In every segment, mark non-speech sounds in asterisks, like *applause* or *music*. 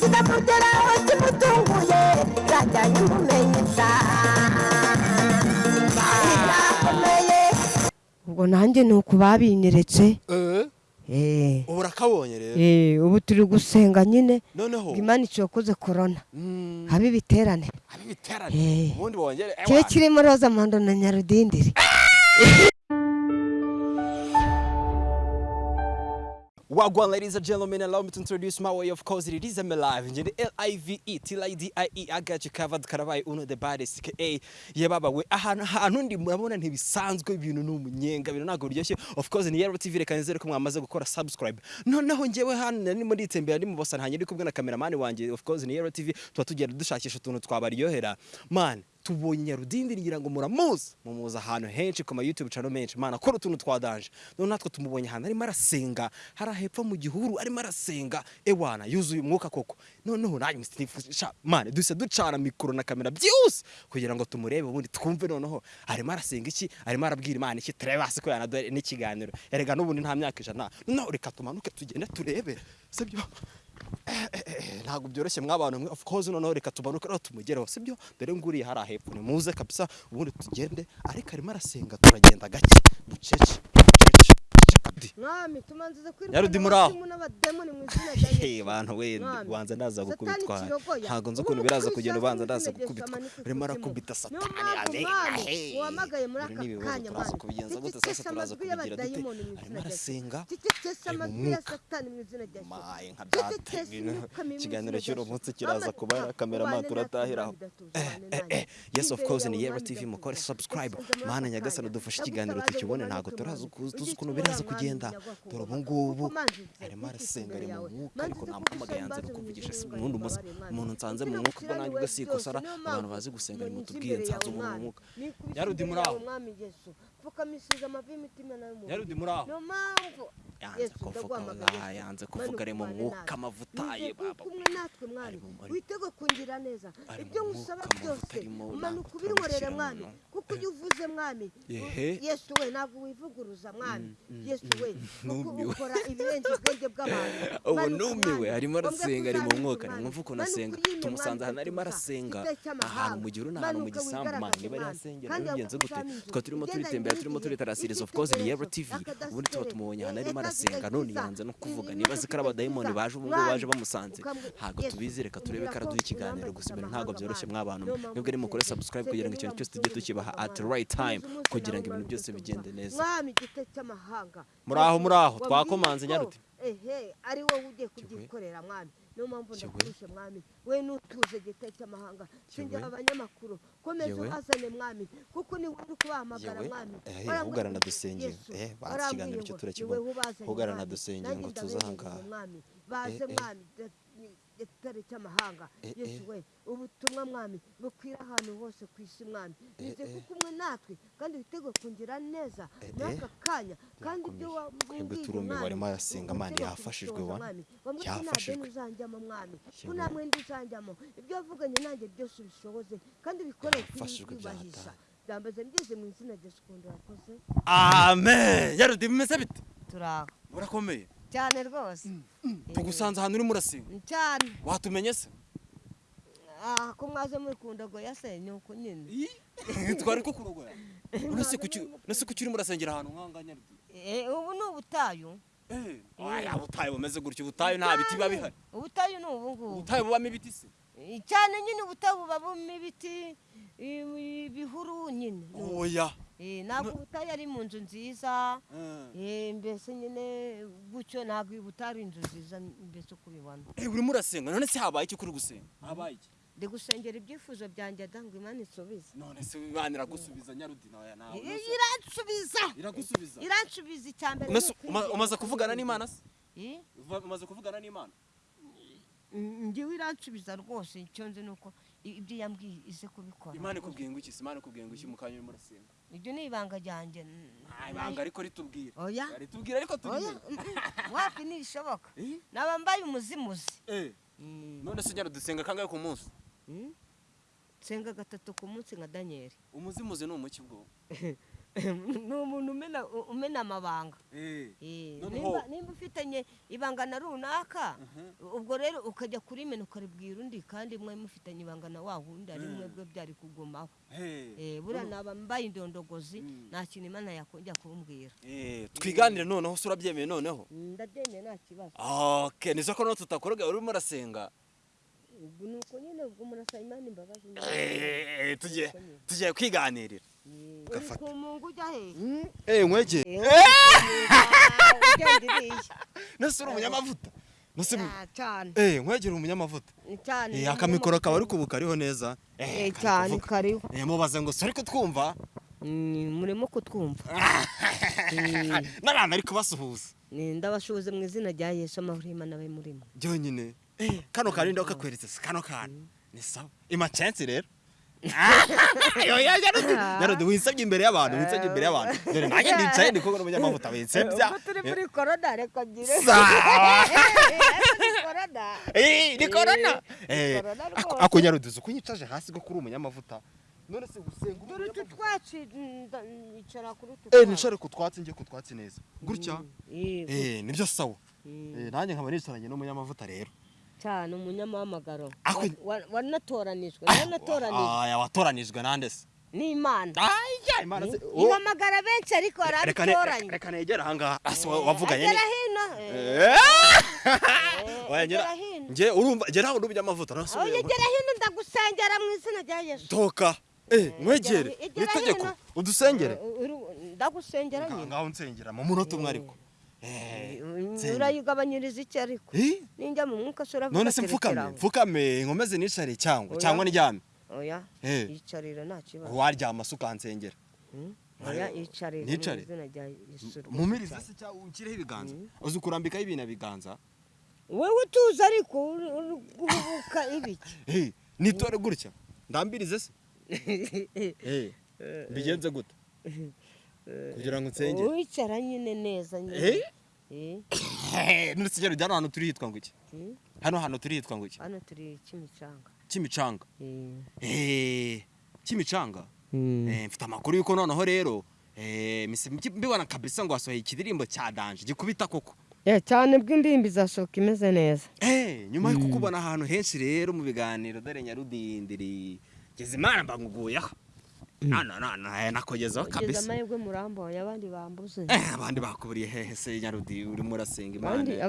kikamugeraho kimutunguye zajyanye umumenyesha birakomeye ubwo nanjye ni uku babinyeretse. Eh? Ubu urakabonye rero? Eh, ubu turi gusenga nyine. Imana icokoze korona mm, habe ibiterane. Eh. ubundi bongere kibe kirimo roza mondo na nyarudindiri. Wagwan, ladies and gentlemen, allow me to introduce my way. Of course, it is M Live. Njye L I V E T I got you covered. Karabaye uno the baddest. Ka ye baba we ahantu ahantu ndi murabona ntibisanzwe ibintu ni umunyenga ibintu ntabwo biryoshye. Of course ni Yellow TV reka nizere ko mwamaze gukora subscribe. Noneho njyewe hano nari muri itembera ndi mu bosa ntanye ndi kumwe na cameraman wanjye. Of course ni Yellow TV tuba tugenda dushakisha utuntu twabaryohera. Man, tubonye nyarudindi ngira ngo muramuzi. Mumuzi ahantu henshi ku ma YouTube channel menshi. Mana akora utuntu twa danje none natwe tumubonye ahantu arimo arasenga. Hari hepfo mu gihuru arimo arasenga. Ewana yuzuye umwuka koko. Noneho nanjye mustifusha mana duse ducana mikoro na kamera byose kugira ngo tumurebe ubundi twumve noneho arimo arasenga iki? Arimo arabwira imana iki? Turebe hasi ko yanaduha n'ikiganiro. Erega n'ubundi nta myaka ijana. Noneho reka tumanuke tugende turebe. Sibyo? Ntabwo byoroshye mw'abantu mwe of course noneho reka tumanuke noneho tumugereho sibyo dore nguriye hari ahepfo ni muze kabisa ubundi tugende ariko arimo arasenga turagenda gake. Bucece bucece mwami tumanzize kwirukana Yarudi muri aho. bantu we ubanza ndaza gukubitwa. ntabwo nzi ukuntu biraza kugenda ubanza ndaza gukubitwa. urimo arakubita satani mpamvu, ane Mwami, Hey. wahamagaye muri Ibi aka ni ibibazo kanya, turaza kubigenza gute sasa turaza kubigira dute? arimo arasenga. Ari mu mwuka. maye nka mu ikiganiro cy'uno munsi kiraza kuba ubane kameraman natwe, turatahiraho yes of course ni Mwami, TV mukore subscribe. Mana nyagasani dufashe ikiganiro tukibone ntabwo turazi ukuntu biraza kugenda nyagakuru. dore ubu ngubu arimo arasenga ari mu mwuka ariko nze namuhamagaye yanze kugusembaza kukuvugisha ubugingo ubundi umuntu nsanze mu mwuka ubwo nanjye ugasikosara byose, niyo abantu bazi gusenga nimutubwire imbere nsanze umuntu mu mwuka Yarudi muri aho. Yarudi muri aho. Yanze kuvuga yanze kuvuga ari mu Manuka mwuka amavuta ye baba. kumwe natwe mwami mu- witego kungira neza. Mu ibyo amavuta byose ntabwo ubinkorere mwami. mu- kuko iyo uvuze mwami yesu we ntabwo wivuguruza mwami. Yesu we kuko Numiwe. ukora ibirenze ubwenge bw'abantu. *laughs* Ubu Manuka, numiwe arimo arasenga ari mu mwuka mwami. nimwumva ukuntu Manuka asenga tumusanze ahantu arimo arasenga. ahantu mu gihuru n'ahantu mu Manuka gisambu man wigaragaze, niba ari mwami. asengera Kandi bigenze gute? tukaba turimo turitembera turimo turitarasiriza of course ni Yellow TV ubundi tuba tumubonye ahantu arimo Eka arasenga none yanze no kuvuga niba azi ko ari abadayimoni baje ubu ngubu baje bamusanze. Ntabwo tubizi reka turebe ko araduha ikiganiro gusa ibintu ntabwo byoroshye mw'abantu. Mwebwe nimukore subscribe kugira ngo ikintu cyose tujye tukibaha at right time kugira ngo ibintu byose bigende neza. Muri aho, muri aho, twakomanze ko, Nyaruti. ari wowe ugiye kubyikorera mwami. Niyo mpamvu ndakurushe mwami we n'utuze igite cy'amahanga Yewe. abanyamakuru komeza ubazane mwami kuko ni wowe uri kubahamagara mwami Eh, dusengere. Yesu, Eh, bazi warambwiye ikiganiro cyo turakibona. mwami. dusengere ngo tuze aha ngaha. baze Eh, eh. mwami igitare cy'amahanga Eh, yesu eh. we ubutumwa mwami bukwira ahantu hose ku isi mwami. Eh, nize eh. kuko umwe natwe kandi witeguye kungira neza muri aka kanya kandi ibyo Birakomeye. Twebwe wambwiye turumiwe, mwami, arimo arasenga, Mana, witeguye yafashijwe, wa. Yafashijwe. uzanjyamo mwami? Ko nta mwenda uzanjyamo ibyo wavuganye nanjye byose ubishoboze kandi kwibahisha byataye. byambaze ngeze mu izina rya sikundi wakoze amen. Yarudi bimeze bite? Turaho murakomeye. Cyane rwose tugusanze ahantu urimo urasenga cyane watumenye se ah ko mwaze muri kundogoya se ni uko nyine. *laughs* Twari ko kurogoya nase kuki urimo urasengera ahantu nk'aha nyarudi Eh, ubu ni ubutayu. Eh. Aya butayu bumeze gutyo ubutayu nta biti biba bihari. Ubutayu ni ubu ngubu. Ubutayu bubamo ibiti se. Eh, cyane nyine ubutayu buba burimo ibiti ibihuru nyine. Oya. Eh, ntabwo ubutayu ari mu nzu nziza. Eh. Eh, mbese nyine gutyo ntabwo ubutayu ari inzu nziza mbese uko ubibona. Eh urimo urasenga none se habaye iki kuri gusenga? Habaye iki? Ndi gusengera ibyifuzo byanjye da ngo imana isubize. None se imana iragusubiza nyarudi nawe nawe iransubiza! Iragusubiza. Iransubiza icya mbere umaze kuvugana Imana n'imana se? Umaze kuvugana n'imana? Mm, njyewe iransubiza rwose icyo nzi ni uko ibyo yambwiye ize kubikora. Imana ikubwiye ngo iki? Imana ikubwiye ngo iki? Mu kanya urimo urasenga ibyo ni ibanga ryanjye. Ibanga ariko ritubwira. Oya. Ritubwira ariko tubimenye mm, mm, wapi ntibishoboka *laughs* Eh? naba mbaye umuzimuzi. Eh. Mm, none se nyarudi dusenga kangahe ku munsi? Mm. nsenga gatatu ku munsi nka daniyeli umuzimuzi ni umuki bwo *laughs* *laughs* ni umuntu umena amabanga Eh. Eh, nimba nimba ufitanye ibangana runaka ubwo rero ukajya kurimena ukaribwira undi kandi mwe mufitanye ibangana wa wundi ari mwebwe byari kugumaho. Eh. Eh, buriya naba mbaye indondogozi nta kintu imana yakongera kumbwira. Eh, twiganire noneho se urabyemeye noneho ndabyemeye nta kibazo. Okay nizo ko noneho tutakoroga urimo urasenga. Ubwo ni uko nyine ubwo murasaba imana imbabazi Eh, tugiye tugiye kwiganirira. Uri Gafata. ku mungu ujya he? Eh nkwege Eh, iriya nese uri umunyamavuta. Nese Ah, cyane eh nkwegera umunyamavuta. Cyane eh akamikoro kaba ari kubu kariho neza. Eh, cyane kariho. Eh mubaze ngo sori kutwumva? Mm, murimo kutwumva. *laughs* N'abantu ari kubasuhuza Ni ndabashubuze mu izina rya yesu amahoro y'imana abe murimo byonyine eh kano kari ndo kakweretse se kano kantu ni sawa imacensi rero narode winsabye imbere y'abantu winsabye imbere y'abantu dore nanjye ndicaye ndi kumwe n'umunyamavuta winsebya ubwo turi muri korona reka ngire Ni korona ako- nyaruduzi ko unyicaje hasi ko kuri umunyamavuta none se gusenga dore utu twatsi nicara kuri utu twatsi. nicare ku twatsi njye ku twatsi neza gutya ni byo sawa nanjye nkaba nicaranye n'umunyamavuta rero cyane wa- wanatoranijwe wanatoranijwe. aya watoranijwe nande se? Aya imana ihamagara benshi ariko arabitoranye reka negera ahangaha ase wa- wavuganye agera ni hino. Eh. Eh, *laughs* Oya, ngera- njye urumva ngera aho n'umunyamavuta aho nasubiye yegera hino ndagusengera mu izina rya yesu. Toka eh mwegere. nitegeko. Hino. udusengere. Eh, ndagusengera nyine. ngaho nsengera mu munota umwe ariko. eh. Urayigabanyiriza iki ariko ninjya mu mwuka se uravuga none se mfukame mfukame nkomeze nicare cyangwa cyangwa ndyame oya yicarira nta kibazo waryama se ukansengera oya yicarira Nicare? mumirize se cyangwa unshireho ibiganza uzi kurambikaho ibintu biganza wowe utuzi ariko guhubuka ibiki nitore gutya ndambirize se mbigenze gute kugira ngo nsengere wicara nyine neza Eh? nyine Eh, Eh, none se hano hantu turi hitwa ngo iki? Hmm? hano hantu turi hitwa ngo iki? Hano turi kimicanga kimicanga Eh. Eh, kimicanga Hmm. Eh, mfite amakuru yuko noneho rero eh, mbibona kabisa ngo hasohoye ikidirimbo cya danje gikubita koko. Eh, cyane bw'indirimbo izasohoka imeze neza. Eh, nyuma yo kukubona ahantu henshi rero mu biganiro dore nyarudindiri ngeze imana mbanguguyeho nana nana nakogezaho ugeze kabisa. amahirwe muramboye abandi bambuze. Eh, abandi bakuburiye hehe se nyarudi urimo urasenga imana.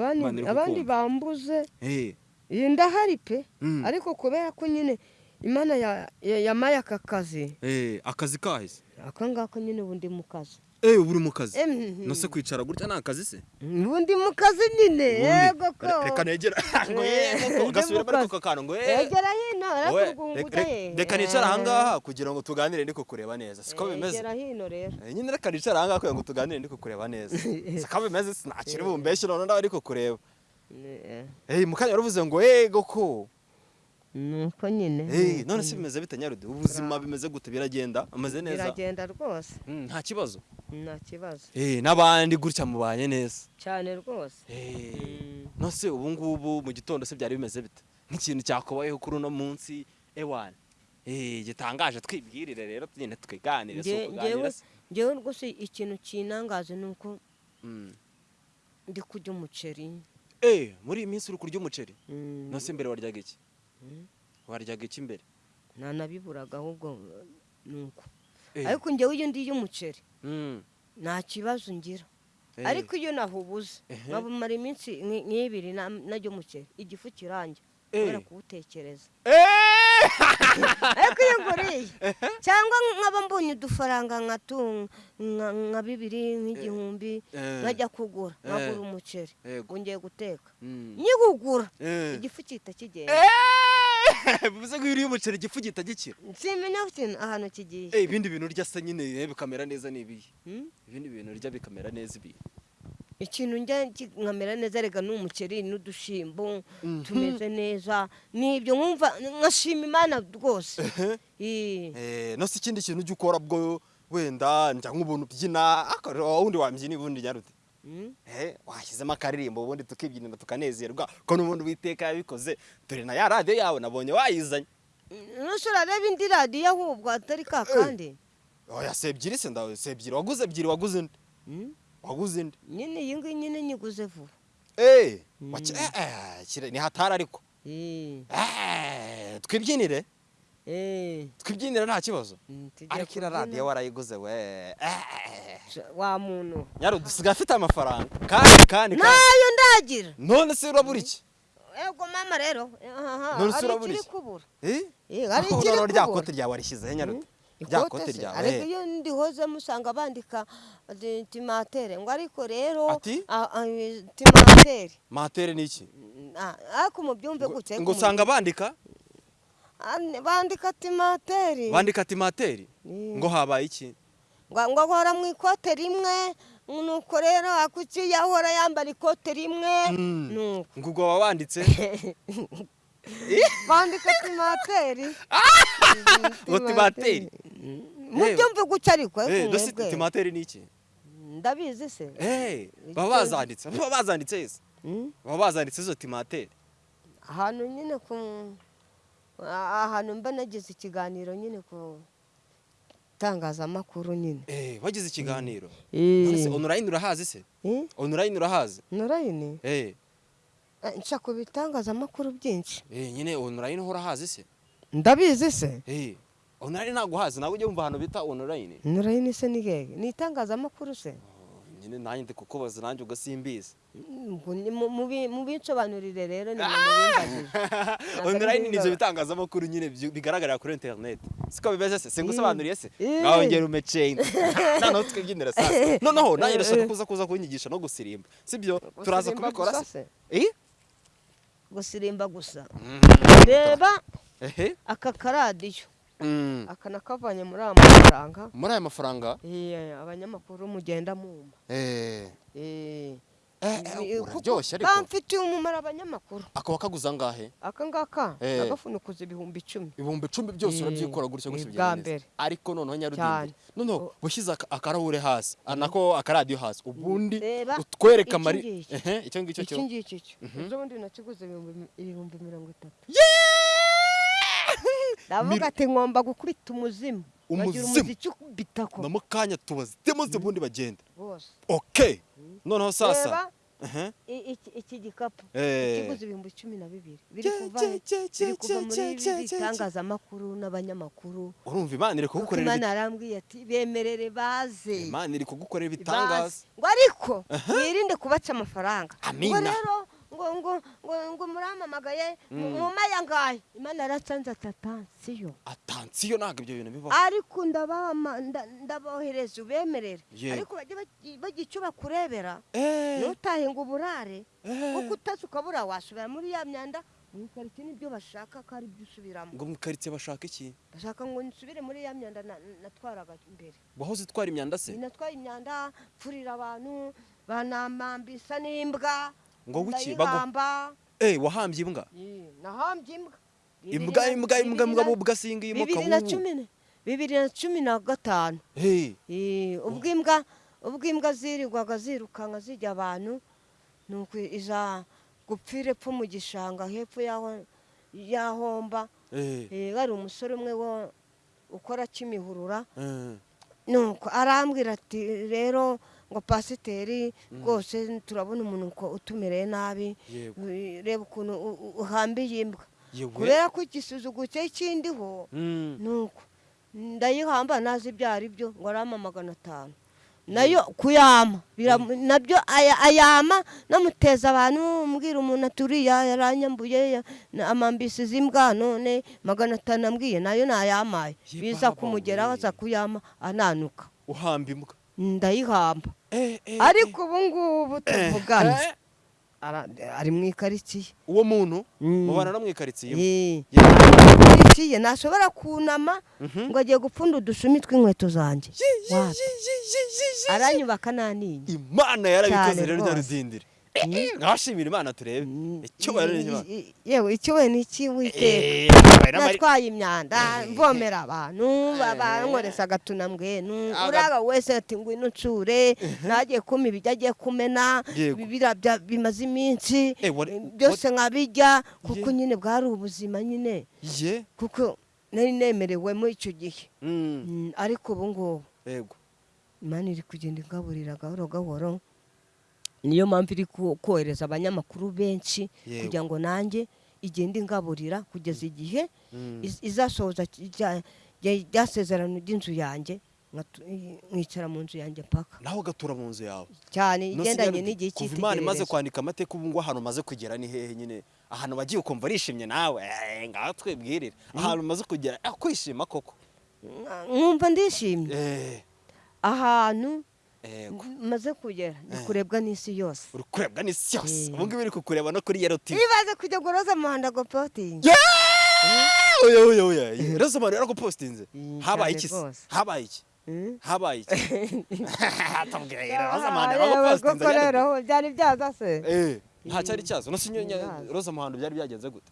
Abandi bambuze. Eh, iyi ndahari pe. Mm. ariko kubera ko nyine imana ya- ya- yamaye aka kazi. Eh, akazi kahise. Aka ngaka nyine ubu ndi mu kazi. Eh, ubu uri mu kazi. Eh, mhm. no se kwicara gutya ni akazi se? Ubu ndi mu kazi nyine yego ko Re- reka negera. *laughs* Ngo Eh, yego ko ndi gasubira mu bari kazi. ku kantu ngo eh egera hino arakurwunguta he reka nicara ahangaha kugira ngo tuganire ndi kukureba neza. Siko bimeze? Egera hino rero. Eh, nyine reka nicara ahangaha kugira ngo tuganire ndi kukureba neza. *laughs* Siko bimeze? Sinakiri bumbeshye none ndawe ndi kukureba. Eh, Eh, mu kanya waravuze ngo yego ko. Nuko nyine Eh, none se bimeze bite nyarudi? Ubuzima bimeze gute? Biragenda? Ameze neza? Biragenda rwose. Mm, nta kibazo. Nta kibazo. Eh, n'abandi gutya mubanye neza. Cyane rwose. Eh, Mm. no se ubu ngubu mu gitondo se byari bimeze bite? Nk'ikintu cyakubayeho kuri uno munsi ewana Eh, gitangaje twibwirire rero nyine twiganire si ukuganira se. ngewe rwose ikintu kinangaje ni uko Mm. ndi kurya umuceri. Muri iyi minsi uri kurya umuceri? Mm, no se mbere waryaga iki. Waryaga iki mbere? Ntanabiburaga ahubwo ni uko Eh, ariko ngewe iyo ndiye umuceri mm, nta kibazo ngira. Eh, ariko iyo nahubuze nkabumara iminsi nk- nk'ibiri na- naryo umuceri igifu kiranjye Eh. kubera kuwutekereza. *laughs* Ariko iyo nguriye cyangwa nkaba mbonye udufaranga nka bibiri nk'igihumbi nkajya kugura nkagura umuceri. Ngiye guteka. Mm. nyigugura. Igifu gihita kigenda! *laughs* bivuze ngo iyo uriye umuceri igifu gihita gikira simenya ahantu kigiye Eh, ibindi bintu urya se nyine eh, bikamera neza ni ibihe Hmm? ibindi bintu urya bikamera neza ibihe ikintu njya nkamera neza rega ni umuceri n'udushyimbo Mhm. tumeze neza ni byo nkumva nkashima imana rwose. Eh, no se ikindi kintu ujya ukora bwo wenda njya nk'ubuntu ubyina wundi wambyina ubundi nyarute Hmm? Washyizemo akaririmbo ubundi tukibyinira tukanezerwa. Ko n'ubundi witeka yabikoze dore na ya radiyo yawe nabonye wayizanye. Nusura reba indi radiyo ahubwo atari ka kandi. Oya si ebyiri se ndawe si ebyiri. Waguze ebyiri waguze indi. Mm. waguze indi. Nyine iyi ngiyi nyine nyiguze vuba. Eh, waci- eh, eh, kire- ni hatari ariko. Eh, Eh, twibyinire. Eh, twibyinire nta kibazo. Mm, ariko iriya radiyo warayiguze we. Eh, wa muntu. Nyaro dusigaye afite amafaranga. Kandi kandi na yo ndagira. None se urabura iki? Ego mama rero. None se urabura iki? kubura. Eh? Hari ikiri rero rya kubura. kote ryawe warishyizeho nyaro Mm. rya kote ryawe ariko iyo ndihoze musanga bandika timatere. Ngo ariko rero timatere. Matere ni iki? Ariko mubyumve gutya ngo usanga bandika? Bandika timateri bandika timateri Mm. ngo habaye iki? Ngo ahora mu ikote rimwe nuko rero akuki yahora yambara ikote rimwe Mm. nuko. Ngo ubwo waba wanditse *laughs* bandika timateri *laughs* ngo timateri mubyumve ariko Eh, ariko dosi mwebwe. timateri ni iki? Ndabizi se. Eh, baba bazanditse *laughs* baba bazanditse Mm. baba bazanditse izo timateri ahantu nyine ku ahantu mba nagize ikiganiro nyine ku itangazamakuru nyine. Eh, wagize ikiganiro? None se Eh. urahazi se? Eh? online urahazi? Eh, Eh, nca ku bitangazamakuru byinshi. Eh, nyine ho urahazi se? Ndabizi se. Eh, online ntabwo uhazi ntabwo ujya wumva ahantu bita online Online se ni hehe ni itangazamakuru se. Oh, nyine nanjye ndi kukubaza nanjye ugasimbizi Ngo ni mu- mubi- mubinsobanurire rero ni online ni ibyo bingana. bitangazamakuru nyine bigaragarira kuri internet. Siko bimeze se? Singusobanuriye se? Eh. ngaho ngera umeceyini *laughs* noneho twibyinira sasa. *laughs* Noneho nanjye ndashaka kuza kuza kunyigisha no gusirimba. Sibyo? Turaza kubikora se? Eh? gusirimba gusa. Mm. reba aka karadiyo. Mm. aka nakavanye muri aya mafaranga. Muri aya mafaranga? Eh, abanyamakuru mugenda mumva eh Eh, Eh, kamfitiye umumaro abanyamakuru akaba kaguze angahe? Aka ngaka Eh. agafunikuza ibihumbi icumi. Ibihumbi icumi byose urabyikora gutya gutya bwa mbere. ariko noneho Cyane. nyarudindi noneho ushyize aka- akarahure hasi. Ah, nako akaradiyo hasi. Ubundi utwereka ehe icyo ngicyo cyo. Iki ngiki cyo. Ejo bundi nakiguze ibihumbi mirongo itatu. Ndavuga ati ngomba gukubita umuzimu. Umuzimu? na mu kanya tubazitemo ze ubundi bagenda rwose okay. Noneho sasa iki- gikapu. Eh. kiguze ibihumbi cumi na bibiri. Biri kuva muri cye, cye, ibi cye. bitangazamakuru n'abanyamakuru. Urumva imana iri kugukorera imana yarambwiye ati bemerere baze. Imana iri kugukorera ibitangaza. Ngo ariko mwirinde kubaca amafaranga. Amina. rero ngo ngo ngo ngo muramamagaye mumaya ngahe imana yaratsanze atatansiyo atansiyo. Ntabwo ibyo bintu bibaho. Ariko ndabohereza ubemerere. Ariko bagira icyo bakurebera. Eh, ntutahe ngo uburare? Eh. kuko utazi ukabura wasubira muri ya myanda mu ikaritsiye ni byo bashaka ko ari byo usubiramo. Ngo mu karitsiye bashaka iki? Bashaka ngo nsubire muri ya myanda na- natwaraga imbere. Wahoze utwara imyanda se? Natwaye imyanda mfurira abantu banamambisa n'imbwa. Ngo wiki, ndayihamba eh wahambye imbwa. Nahambye imbwa. Imbwa imbwa imbwa imbwa imbwa singa imuka bibiri na cumi na- gatanu. Eh. Ubwo imbwa ubwo imbwa zirirwaga zirukanka zijya abantu nuko iza gupfira epfo mu gishanga hepfo y'aho y'ahomba. Eh. Eh, hari umusore umwe wo ukora kimihurura. Nuko arambwira ati rero ngo pasiteri rwose turabona umuntu utumereye nabi reba ukuntu uhambiye imbwa. Kubera ko igisuzugu cye kindiho Mm. nuko ndayihamba nazi ibyo ari byo ngo arama magana atanu. Nayo kuyama biramu- na byo aya- ayama namuteza abantu mbwira umuntu ati uriya yaranyambuye amambisi z'imbwa none magana atanu ambwiye na yo nayamaye. Ye biza kumugeraho aza kuyama ananuka. Uhamba imbwa. Ndayihamba. Eh eh ariko ubu ngubu eh, tuvugana eh, ari mu ikaritsiye. Uwo muntu? Mm. mubana no mu ikaritsiye. Eh. Ikaritsiye ntashobora kunama Mhm. ngo agiye gupfunda udushumi tw'inkweto zanjye aranyubaka naniye imana yarabikoze rero ryarudindira nkashimira imana turebe icyubahiro ni imana yewe icyubahiro ni yambaye n'amari- natwaye imyanda mvomera abantu Eh. bankoresa agatunambwenu Aga- uraga wese ati ngwino nsure nagiye kuma ibiryo agiye kumena Yego. bibira bya- bimaze iminsi byose nkabijya kuko nyine bwari ubuzima nyine kuko nari nemerewemo icyo gihe ariko ubu ngubu imana iri kugenda igaburira gahoro gahoro niyo mpamvu iri kohereza abanyamakuru benshi kugira ngo nanjye igende ingaburira kugeza igihe Mm. iz- izasohoza rya- rya- rya sezerano ry'inzu yanjye nkicara mu nzu yanjye paka nawe ugatura mu nzu yawe? Cyane igendanye n'igihe kuva imana imaze cy'itegererezo kwandika amateka ubu ngubu ahantu umaze kugera ni hehe nyine? Ahantu wagiye ukumva arishimye nawe? Eh, ngaho twibwirire. Ahantu umaze kugera eh, kwishima koko? Nkumva ndishimye. Eh, ahantu maze kugera. Ndi kurebwa n'isi yose. Uri kurebwa n'isi yose. Eh. ubu ngubu iri kukureba no kuri yero tivi ibaze kujya guroza muhanda gopotingi oya oya oya. Rosamari yaragupostinze Mm, habaye cyane iki se? rwose. habaye iki? Habaye iki? Rosamari Ah, yewe yaragupostinze koko yari- rero byari byaza se. Eh, nta cyari cyazo no sinyo roza muhando byari byagenze gute?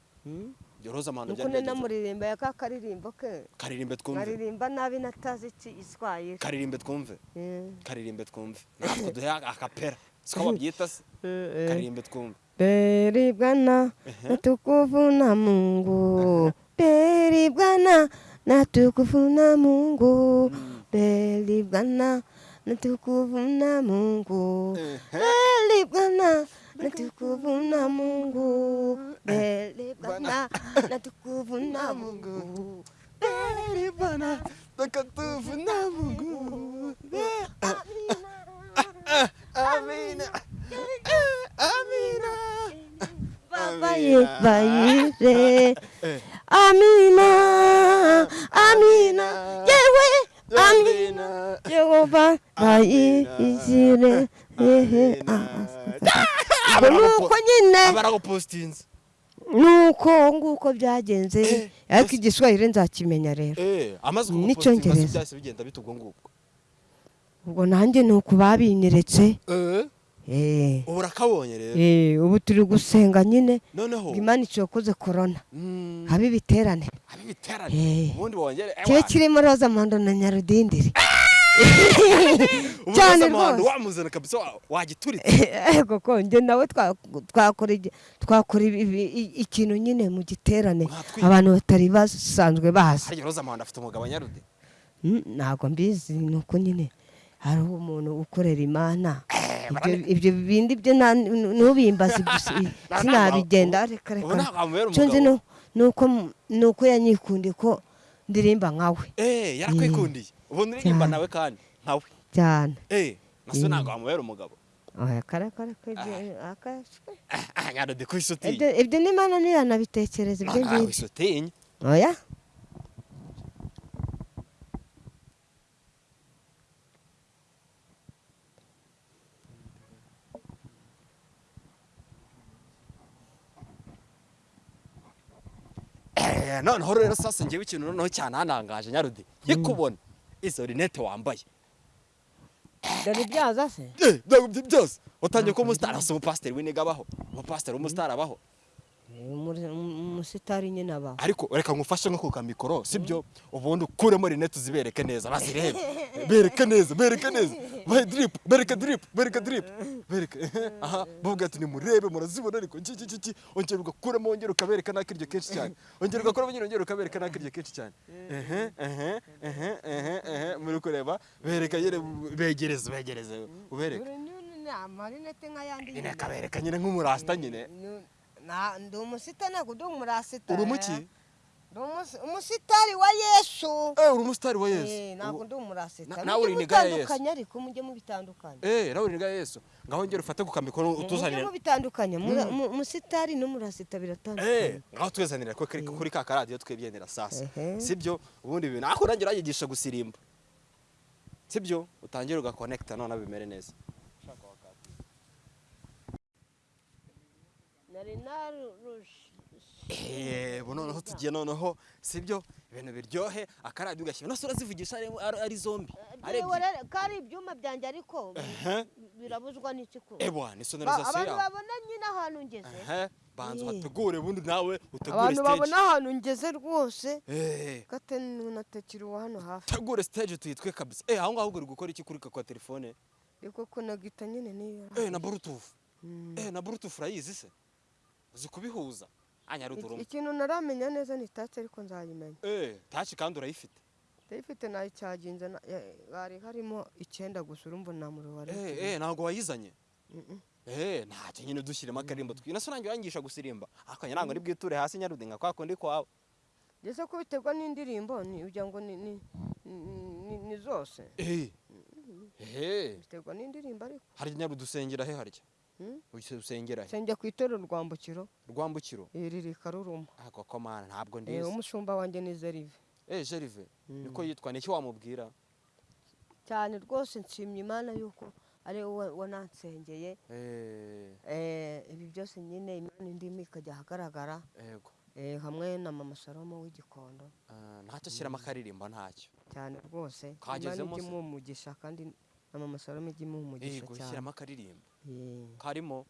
Mm. ibyo roza muhando nuko byari gute? namuririmba ya ka karirimbo ke karirimbe twumve nkaririmba nabi natazi iki iswahili karirimbe twumve Eh, karirimbe twumve natwe duhe akapera siko babyita se *laughs* eh, eh. karirimbe twumve Beribwana na tukufu na Mungu. Beribwana na tukufu na Mungu. Beribwana na tukufu na Mungu. Beribwana na tukufu na Mungu. Beribwana na tukufu na Mungu. Beribwana takatifu na Mungu Amina Amina Babaye bayire. Eh. Amina. Amina. Yewe. Amina Yehova bayizire ubwo nuko nyine baragupostinze nuko nguko byagenze ariko igiswahili nzakimenya rero. Eh N'icyongereza. bita ubwo nanjye ni uku babinyeretse eh? Eh, ubu urakabonye rero. Eh, ubu turi gusenga nyine. Imana icokoze korona mm, habe ibiterane Eh. ubundi bongere kibe kirimo roza mondo na nyarudindiri. Ubu cyane rwose. wamuzana kabisa wa- wagituritse. *laughs* Ego ko njye nawe twa- twakora ikintu nyine mu giterane. Abantu batari basanzwe bazi. Harya Rosa Muhando afite umugabo nyarude Mm, ntabwo mbizi ni uko nyine hariho umuntu ukorera imana. Ibyo- ibyo bindi byo ntubimbaze sinabigenda *laughs* reka. Reka uko ni uko yanyikundiye ko ndirimba nkawe eh yarakwikundiye. Ubu Cyane. nawe kandi nkawe cyane eh naso ntabwo wamubera umugabo. Kare aka- ah. nyarude ku isutiye ibyo ibyo n'imana ntiyanabitekereza ibyo ngibyo. isutiye oya. Eh, noneho rero sasa ngewe ikintu noneho cyananangaje nyarude nkikubona izo rinete wambaye. Dore ibyaza se byose watangiye ko umusitari asa umupasiteri w'iniga abaho umupasiteri w'umusitari abaho. Umusitari nyine abaho ariko reka ngufashe nko ku kamikoro sibyo? Ubundi ukuremo rinete uzibereke neza bazirebe. *laughs* Bereke neza bereke neza. Bahe drip bereke drip bereke drip bereke. *laughs* Aha bavuga ati nimurebe murazibona ariko. Iki iki iki ongera ugakuremo wongera ukabereka n'akiryo kenshi cyane. Ongera ugakuramo nyine wongera ukabereka n'akiryo kenshi cyane. Ehe ehe ehe ehe ehe. Muri kureba bereka nyine begereze begereze. Ubereke. Amarinete nk'ayandi nyine kabereka nyine nk'umurasta nyine. Ndi umusitari ntabwo ndi umurasitari uri umuki umusi- umusitari wa yesu eh uri umusitari wa Eh, yesu ntabwo ndi umurasitari Na- nawe uri mujye iniga ya Yesu. ariko mujye mubitandukanya Eh, nawe uriga Yesu. Ngaho ngera ufate ku kamikoro mujye utuzanire. mubitandukanya mu- umusitari n'umurasita Eh, biratandukanye ngaho twezanira kuri ka karadiyo twebyendera sasa. Ehe. Sibyo? Ubundi ibintu ako urangira yigisha gusirimba. Sibyo? Utangira ugaconnecta none bimere neza. Eh, bo noneho tugiye noneho sibyo? Ibintu biryohe akaradiyo ugashyira. Nose urazivugisha ari, zombi. Kari ibyuma byanjye ariko birabuzwa n'iki ko Eh, bwana, Ba- isonorizasiyo abantu babona nyine ahantu ngeze. Banza Eh. bategure ubundi nawe utegure abantu babona ahantu ngeze rwose Eh. gate natakiri uwa hano hafi Tegure stage tuyitwe kabisa. Eh, aho ngaho uri gukora iki kuri kwa telefone? ariko ko nagita nyine niyo Eh, na bluetooth. Mm. Eh, na bluetooth urayizi se? Uzi kubihuza? anyaruduruma ikintu naramenya neza ni taci ariko nzayimenya eh taci kandi urayifite. Ndayifite nayicaginze na- ya- hari harimo icyenda gusa urumva nta muriro wari eh eh ntabwo wayizanye? Eh ntacyo nyine dushyiremo akarimbo twi nase nanjye wangisha gusirimba? Akanya ntabwo ari bwiture hasi nyarudi nka kwa kundi kwawe. Ndetse ko biterwa n'indirimbo ni ugira ngo ni ni ni, zose. Eh. Eh. Biterwa n'indirimbo ariko. Harya nyarudi usengera he harya Uise usengera he? Nsengera ku itorero rwambukiro? Rwambukiro iri karuruma. Ako komana ntabwo Eh, ndizi umushumba wanjye ni zerive. Eh Jerive niko yitwa niki wamubwira? Cyane rwose nshimye imana yuko ari wowe wanansengeye. Eh. Eh, ibi byose nyine imana indimi ikajya ahagaragara. Yego. Eh, hamwe na mama salomo w'igikondo. Ah, ntacyo ashyiramo akaririmbo ntacyo. Cyane rwose. Imana ijya imuha umugisha kandi na mama salomo ijya imuha umugisha yego cyane. shyiramo akaririmbo. Eh. Karimo.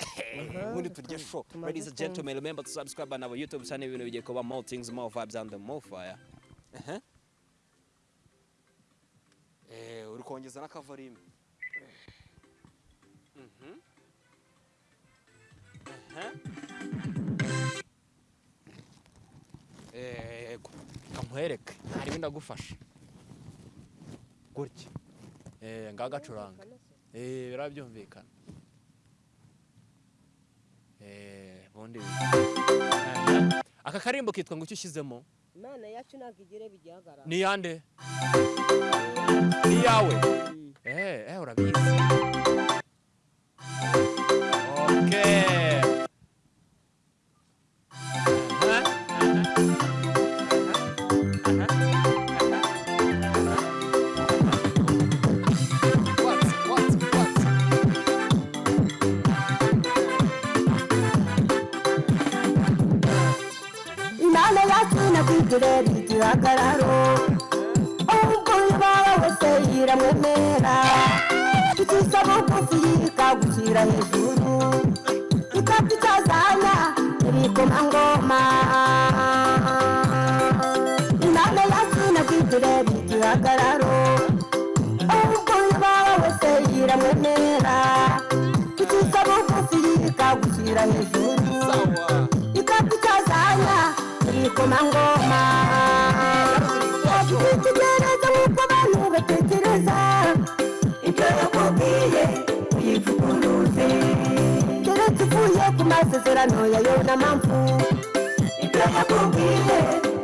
Aha, ubundi turya show. Ladies and gentlemen remember to subscribe on our youtube channel. Ibintu bigiye kuba more things more vibes and more fire. Ehe. eh uri kongeza n'akavorime Mhm. Ehe. yego kankwereke harimo ndagufasha gutya. Eh ngagacuranga. Eh birabyumvikana. Eh bundi. Aka karimbo kitwa ngo icyo ushyizemo imana yacu ntabwo igire bigihagarara. Ni yande ni yawe eh eh urabizi. Masezerano ya yona mpamvu ibyo yakubwiye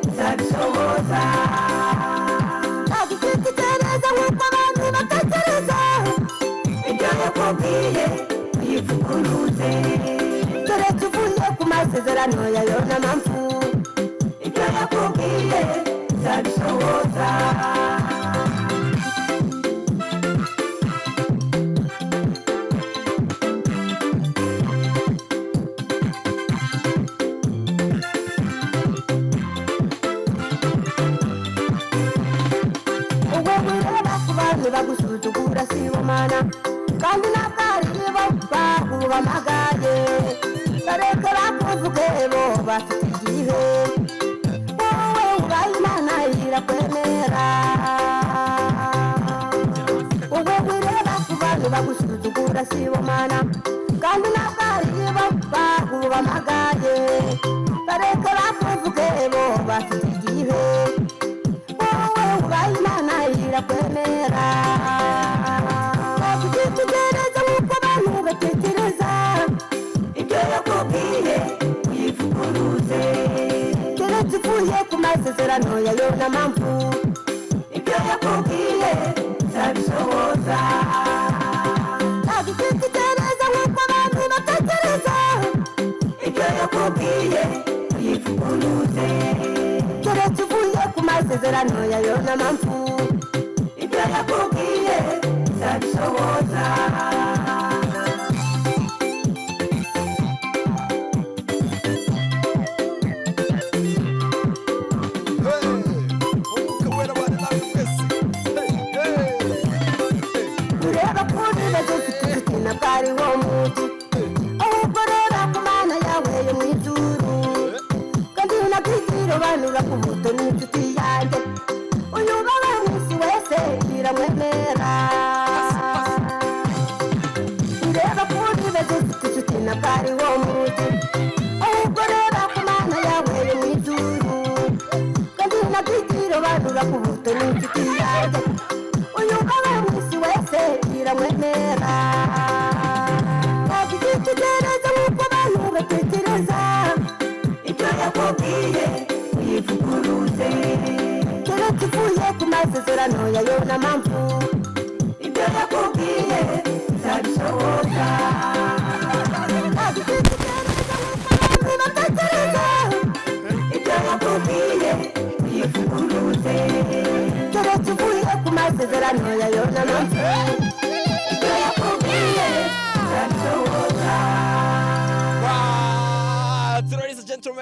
uzabisohoza wabitegereza nk'uko abantu batekereza ibyo yakubwiye uyivuguruze keretse uvuye ku masezerano ya yona mpamvu ibyo yakubwiye uzabisohoza ubwo bagusuzugura si bo mana kandi ntabwo ari bo baguhamagaye bareke bakuvuge bo bafite igihe wowe ubaye imana irakwemera wakugitegereza nk'uko abantu batekereza ibyo yakubwiye uyivuguruze keretse uvuye ku masezerano ya yona mpamvu ibyo yakubwiye uzabisohoza ku masezerano ya yona mpamvu ibyo yakubwiye uzabisohoza wese biramwemera ntabwo igitekerezo nk'uko batekereza ibyo yakubwiye yivuguruze keretse uvuye ku masezerano ya yona mpamvu ibyo yakubwiye mpamvu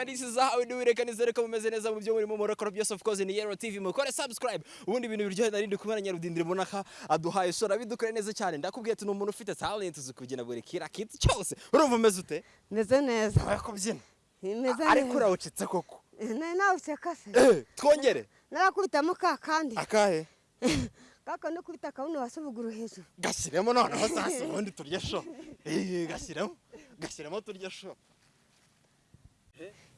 this is how we do it. Reka nizere ko mumeze neza mu byo murimo murakora byose of course ni Yero TV mukore subscribe. Ubundi ibintu biryoheye narindi kumara nyarudindire mbona ka aduhaye sora bidukore neza cyane. Ndakubwiye ati ni umuntu ufite talent uzi kubyina buri kira kitu cyose. Urumva umeze ute? Meze neza. Abaye kubyina meze ariko urawucitse koko? Nari nawuseka se eh twongere. Narakubitamo ka kandi. Akahe? *laughs* Kaka no kubita akabuno wasubuguru hejuru. Gashyiremo noneho sasa ubundi turye sho eh gashyiremo gashyiremo turye sho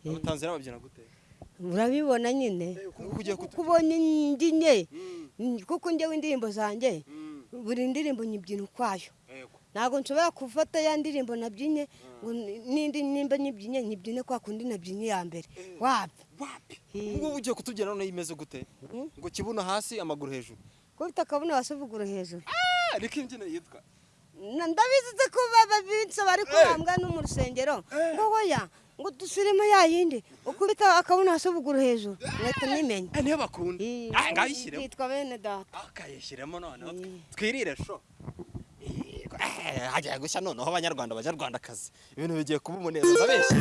eh? Tanzania babyina gute? Urabibona nyine. Kuko ugiye kutu kubona indinye kuko njyewe indirimbo zanjye buri ndirimbo nyibyina ukwayo. Ntabwo nshobora gufata ya ndirimbo nabyinye ngo n'indi nimba nyibyinye nyibyine kwa kundi nabyinye iya mbere. Wapi? Wapi? Eh. ubwo ugiye kutubyina none imeze gute? Ngo kibuno hasi amaguru hejuru. Kubita akabuno wasubuguru hejuru. Ah niko imbyino yitwa. Ndabizi ko baba binsaba ariko Eh. bambwa no mu rusengero Eh. ngo hoya ngo dusubiremo ya yindi. Ukubita akabuno wasubuguru hejuru. Ngahita nyimenya eh niyo bakunda. Eh, ah ngayishyiremo yitwa bene data. Akayishyiremo noneho Eh. twirire sho Eh, hagiye gushya noneho abanyarwanda banyarwandakazi ibintu bigiye kuba umuneza ndabeshya.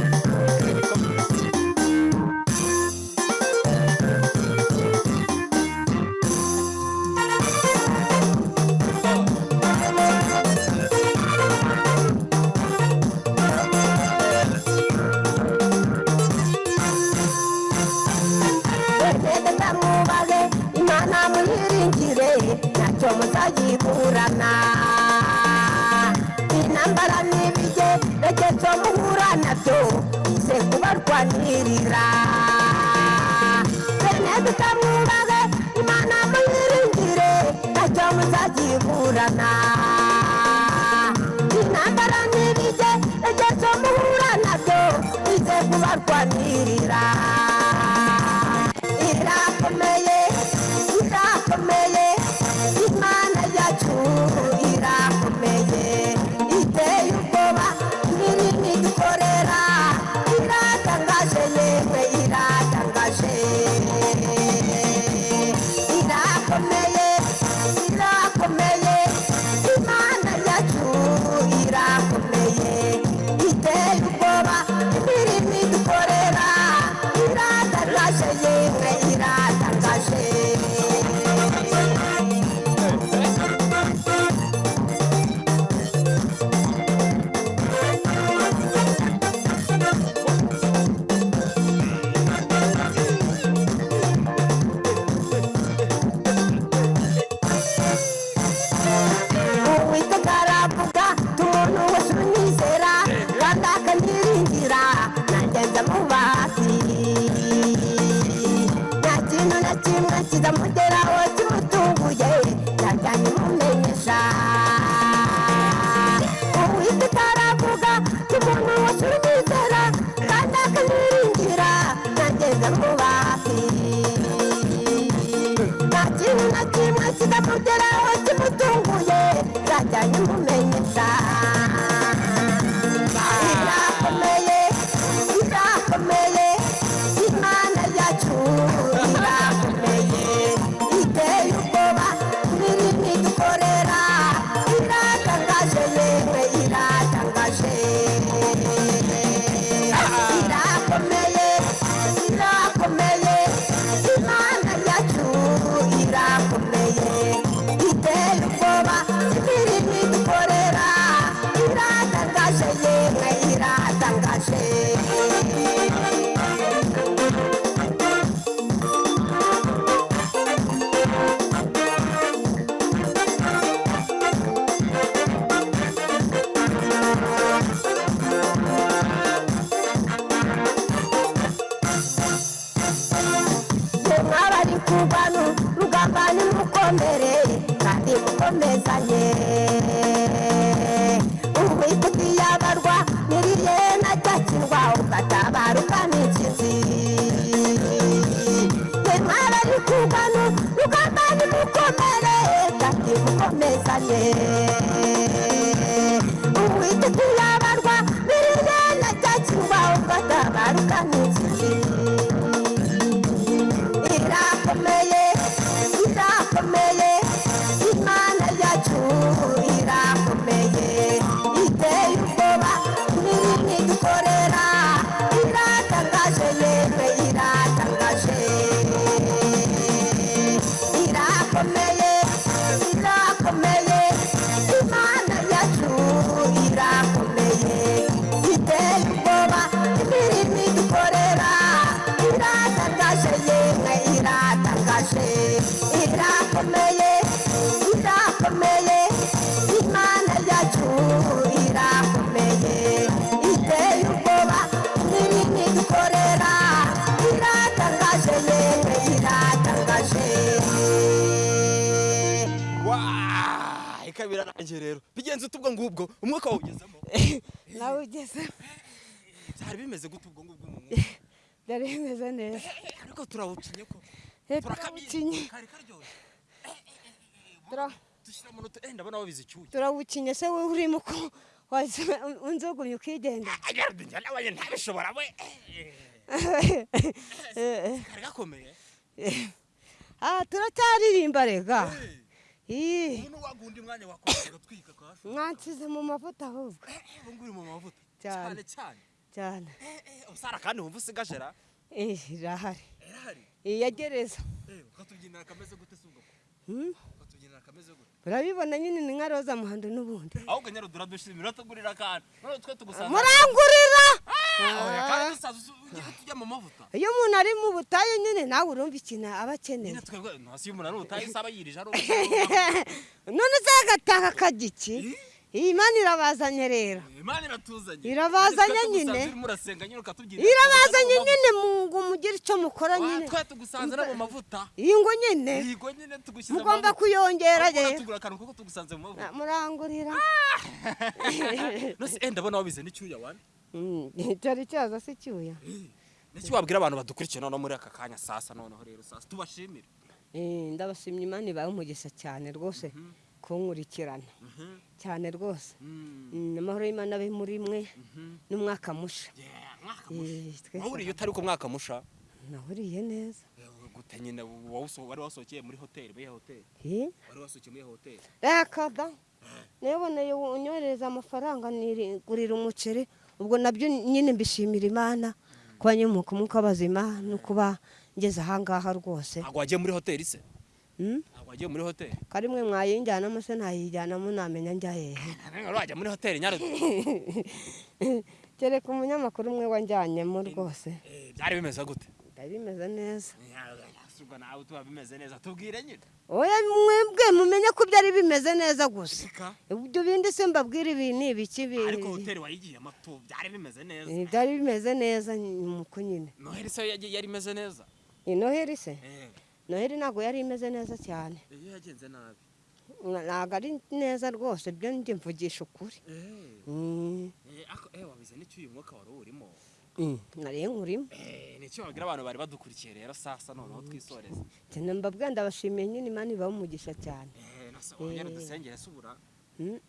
Ize kubarwanirira bene tutamwubahe imana muyiringire ntacyo muzayiburana intambara n'ibige regezo muhura na byo ize kubarwanirira rero bigenze ute ubwo ngubwo? Umwuka wawugezemo. *laughs* Nawe ugeze byari bimeze gute ubwo ngubwo mu mwuka? *laughs* Byari bimeze neza. Ariko turawucinye ko? Eh, turakabyinnye Tura- dushyira mu rutu enda bona wabize icyuya. Turawukinye se wowe urimo ko waza unzogumye ukigenda? Agarade njya nabaye ntabishobora we. *laughs* Kari gakomeye. Ah turacyaririmba rega Ih, umuntu wagundi mwanya wakora gatwika kasho mwansize mu mavuta ahubwo. Ubu nguri mu mavuta. Cyane. cyane cyane. Cyane. Eh, eh, usara kandi wumva usigajera Eh, irahari. Irahari? Iyagereza Eh, ukatubyinira kameze gute se ubwo? Hmm? ukatubyinira kameze gute? Urabibona nyine ni nka roza muhando n'ubundi. Ahubwo nyarudura dushimira tugurira akantu. None twe tugusanze murangurira! Ugiye tujya mu mavuta? Iyo umuntu ari mu butayu nyine nawe urumva ikintu aba akeneye. Nyine twebwe ntasi iyo umuntu ari ubutayu isaba yirije ari *laughs* none se agataka akajya iki? Iyi mani irabazanye rero. Irabazanye nyine. irabazanye nyine ngo mugire icyo mukora nyine. iyi ngo nyine. Mugomba kuyongera rero murangurira. *laughs* Nose enda bona wabize n'icyuya wani Mm, *laughs* cyari cyaza se cyuya *clears throat* niki wabwira abantu badukurikiye noneho muri aka kanya sasa noneho rero sasa? Tubashimire. Eh, ndabashimye imana ibahe umugisha cyane rwose kunkurikirana. Cyane rwose. Mm, Mm, amahoro y'imana abe muri mwe mhm. n'umwaka musha musha. Eh, wahuriye utari ku mwaka musha nahuriye neza. Gute nyine wari wasohokeye muri hoteli? Muri hoteli? Eh, wari wasohokeye muri hoteli? Reka da niboneye unyohereza amafaranga nigurira umuceri ubwo na byo nyine mbishimira imana kuba nyimuka umwuka w'abazima no kuba ngeze ahangaha rwose. Ntabwo wagiye muri hoteli se? Mm? ntabwo wagiye muri hoteli? Kari mwe mwayinjyanamo se ntayijyanamo namenya njya hehe? *laughs* Ntabwo wajya muri hoteli nyarudura kereka umunyamakuru umwe wanjyanyemo rwose. Eh, byari bimeze gute? Byari bimeze neza. Ubwo nawe tuba bimeze neza tubwire nyine oya mwebwe mumenye ko byari bimeze neza gusa ibyo bindi se mbabwira ibi ni ibiki bi- ariko hoteli wayigiyemo tu byari bimeze neza byari bimeze neza nuko nyine noheli se yagiye- yari imeze neza noheli se noheli ntabwo yari imeze neza cyane iyo yagenze nabi ntabwo ari neza rwose byo njye mvugisha ukuri wabize n'icyo uyu mwuka wari urimo mm, nari nkurimo Eh, ni cyo wabwira abantu bari badukurikiye rero sasa noneho twisoreze. Cyane mbabwira ndabashimiye nyine imana ibaha umugisha cyane. Eh, nase wongere dusengere se ubura? Mm,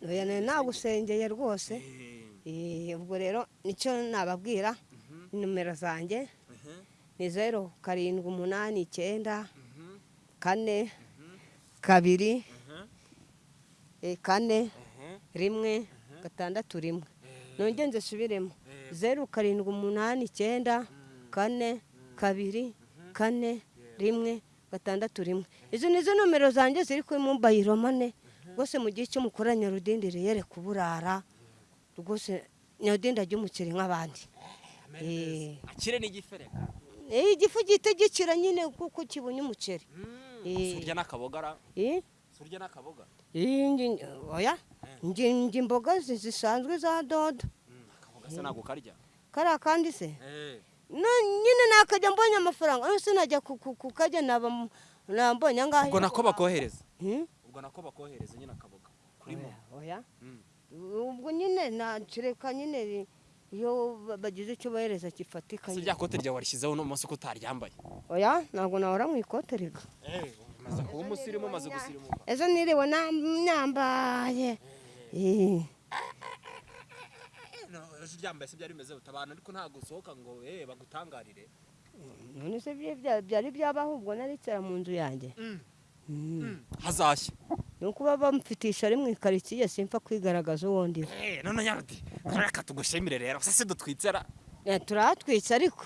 nagusengeye rwose. Eh, Eh, ubwo rero ni cyo nababwira mhm, nimero zanjye. Mhm, ni zeru karindwi umunani icyenda mhm, kane kabiri mhm, eh, kane rimwe gatandatu rimwe. Eh, nongere nzisubiremo. Zeru karindwi umunani icyenda kane kabiri kane rimwe gatandatu rimwe. Izo ni zo nomero zanjye ziri kuri mobayiro mane rwose mu gihe cyo mukora nyarudindiri yere kuburara. Rwose nyarudindi ajya umukiri nk'abandi. Eh. akire n'igifereka Eh, igifu gihita gikira nyine kuko kibonye umuceri. Mm, Eh. surya n'akabogara. Eh, surya n'akaboga oya. Ngi imboga zi- zisanzwe za dodo. Mm, akaboga se ntabwo karya kariya kandi se Eh, nyine nakajya mbonye amafaranga yose najya ku- ku- kukajya naba mu- nambonye angahe ubwo nako bakohereza Hmm? ubwo nako bakohereza nyine akaboga kuri oya Mm. ubwo nyine nacureka nyine iyo ba- bagize icyo bohereza gifatika si rya kote ryawe warishyizeho uno munsi ko utaryambaye oya ntabwo nahora mu ikote riga umaze kuba umusirimu umaze gusirimuka ejo niriwe na- nyambaye No, ejo uryambaye se byari bimeze utabana ariko ntabwo usohoka ngo eh bagutangarire. None se byari byabaho ubwo naricara mu nzu yanjye? Mm. hazashya. Ni ukuba bamfitisha ari mu ikaritsiye simfa kwigaragaza uwo ndiwe. None nyarudi reka tugushimire rero. Se se dutwitsera Eh, turahatwitse ariko.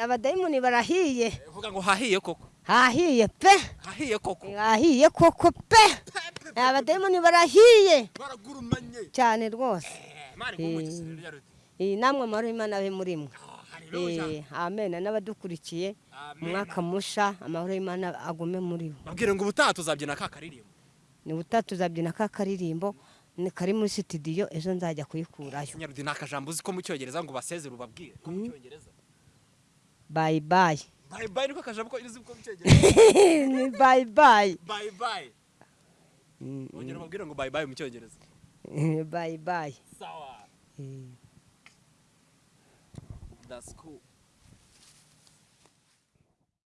Abadayimoni barahiye. Uvuga ngo hahiye koko. Hahiye pe. Hahiye koko. Hahiye koko pe. Abadayimoni barahiye. Baragurumanye. Cyane rwose. Ngumugisire nyarudi iyi namwe amahoro y'imana abe muri mwe. Haleluya. Eh, amen. N'abadukurikiye. Umwaka musha amahoro y'imana agume muri bo babwire ngo ubutaha tuzabyina ka karirimbo. Ni butatu tuzabyina ka karirimbo. Ni kari muri sitidiyo ejo nzajya kuyikurayo. Nyarudi ni akajambo uzi ko mu cyongereza ngo basezere ubabwire. Ko mu cyongereza. Bayi bayi bye bye niko akajambo ko uzi ko mu cyongereza ni bayi bayi bye bye. Ongera ubabwire ngo bye bye mu cyongereza. *laughs* Bayi bayi sawa. Eh. that's cool.